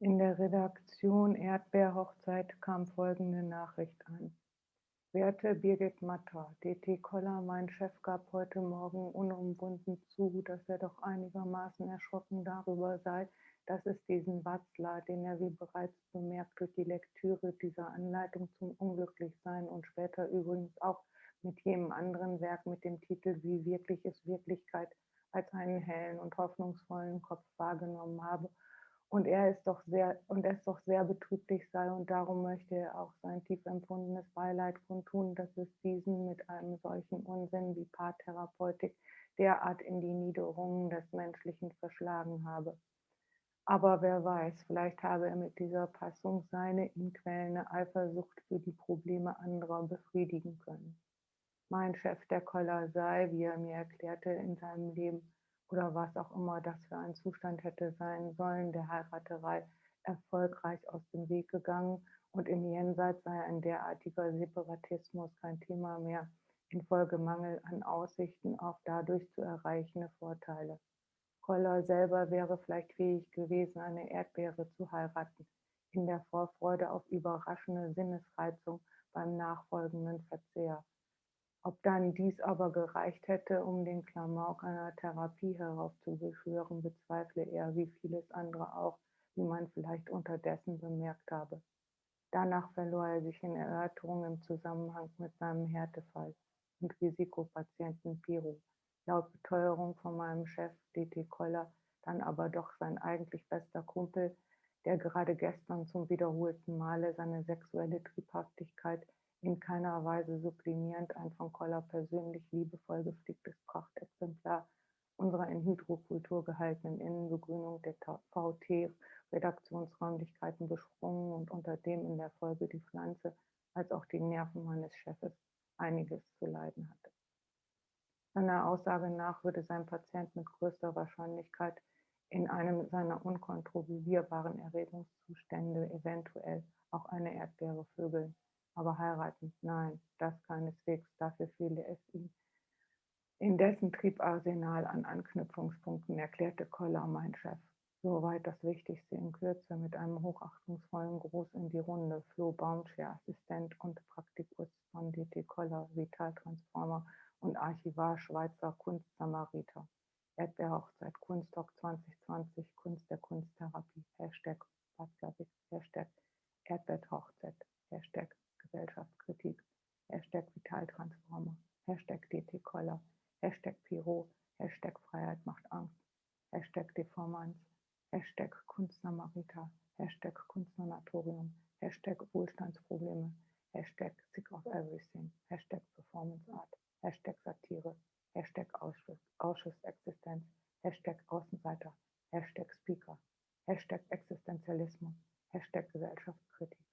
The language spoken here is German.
In der Redaktion Erdbeerhochzeit kam folgende Nachricht an: Werte Birgit Matter, DT Koller, mein Chef gab heute Morgen unumwunden zu, dass er doch einigermaßen erschrocken darüber sei, dass es diesen Watzler, den er wie bereits bemerkt durch die Lektüre dieser Anleitung zum Unglücklichsein und später übrigens auch mit jenem anderen Werk mit dem Titel Wie wirklich ist Wirklichkeit als einen hellen und hoffnungsvollen Kopf wahrgenommen habe und er ist doch sehr und es doch sehr betrüblich sei und darum möchte er auch sein tief empfundenes Beileid kundtun, dass es diesen mit einem solchen Unsinn wie Paartherapeutik derart in die Niederungen des Menschlichen verschlagen habe. Aber wer weiß, vielleicht habe er mit dieser Passung seine ihn quälende Eifersucht für die Probleme anderer befriedigen können. Mein Chef, der Koller, sei, wie er mir erklärte, in seinem Leben oder was auch immer das für ein Zustand hätte sein sollen, der Heiraterei erfolgreich aus dem Weg gegangen und im Jenseits sei ein derartiger Separatismus kein Thema mehr, infolge Mangel an Aussichten auf dadurch zu erreichende Vorteile. Koller selber wäre vielleicht fähig gewesen, eine Erdbeere zu heiraten, in der Vorfreude auf überraschende Sinnesreizung beim nachfolgenden Verzehr. Ob dann dies aber gereicht hätte, um den Klamauk einer Therapie heraufzubeschwören, bezweifle er, wie vieles andere auch, wie man vielleicht unterdessen bemerkt habe. Danach verlor er sich in Erörterungen im Zusammenhang mit seinem Härtefall und Risikopatienten Piro. Laut Beteuerung von meinem Chef DT Koller, dann aber doch sein eigentlich bester Kumpel, der gerade gestern zum wiederholten Male seine sexuelle Triebhaftigkeit in keiner Weise sublimierend ein von Koller persönlich liebevoll gepflegtes Prachtexemplar unserer in Hydrokultur gehaltenen Innenbegrünung der VT-Redaktionsräumlichkeiten besprungen und unter dem in der Folge die Pflanze als auch die Nerven meines Chefes einiges zu leiden hatte. Seiner Aussage nach würde sein Patient mit größter Wahrscheinlichkeit in einem seiner unkontrollierbaren Erregungszustände eventuell auch eine Erdbeere vögeln aber heiraten, nein, das keineswegs, dafür fehle es ihm. In dessen Triebarsenal an Anknüpfungspunkten erklärte Koller, mein Chef. Soweit das Wichtigste in Kürze mit einem hochachtungsvollen Gruß in die Runde. Flo Baumscher, Assistent und Praktikus von DT Koller, Vitaltransformer und Archivar Schweizer Kunstsamariter. Erdbeerhochzeit Kunstdoc 2020, Kunst der Kunsttherapie, Hashtag Watzlawick, Hashtag Erdbeerhochzeit, Hashtag Gesellschaftskritik, Hashtag Vitaltransformer, Hashtag DT-Koller, Hashtag Piro, Hashtag Freiheit macht Angst, Hashtag Deformanz, Hashtag Kunstsamariter, Hashtag Kunstsanatorium, Hashtag Wohlstandsprobleme, Hashtag Sick of Everything, Hashtag Performance Art, Hashtag Satire, Hashtag Ausschuss, Ausschussexistenz, Hashtag Außenseiter, Hashtag Speaker, Hashtag Existenzialismus, Hashtag Gesellschaftskritik.